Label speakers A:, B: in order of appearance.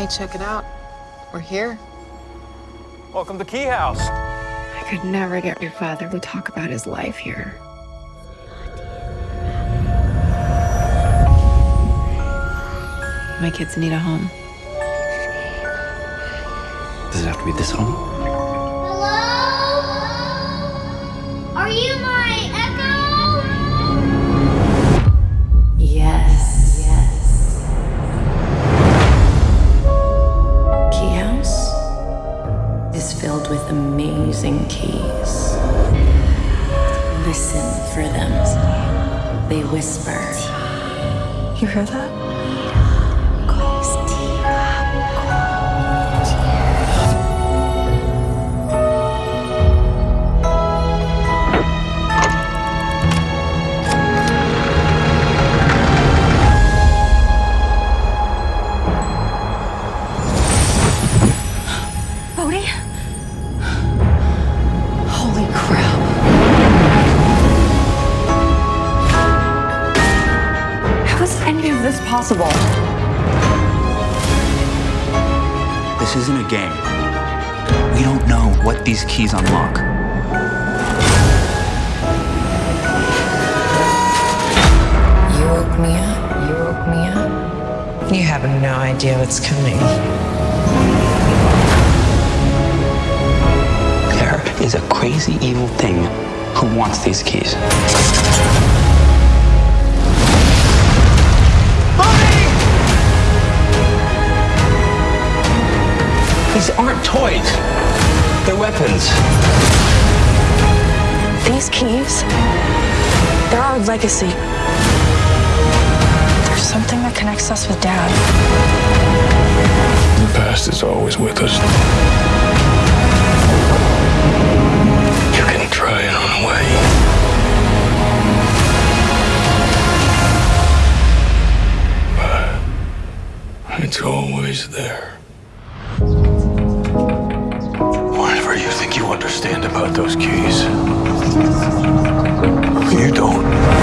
A: Hey, check it out. We're here.
B: Welcome to Key House.
C: I could never get your father to talk about his life here. My kids need a home.
D: Does it have to be this home?
E: Hello? Are you
C: amazing keys. Listen for them. They whisper. You hear that? Possible?
D: This isn't a game. We don't know what these keys unlock.
C: You woke me up. You woke me up.
F: You have no idea what's coming.
D: There is a crazy evil thing who wants these keys. These aren't toys. They're weapons.
F: These keys, they're our legacy. There's something that connects us with Dad.
G: The past is always with us. You can try it on away. But it's always there. understand about those keys. You don't.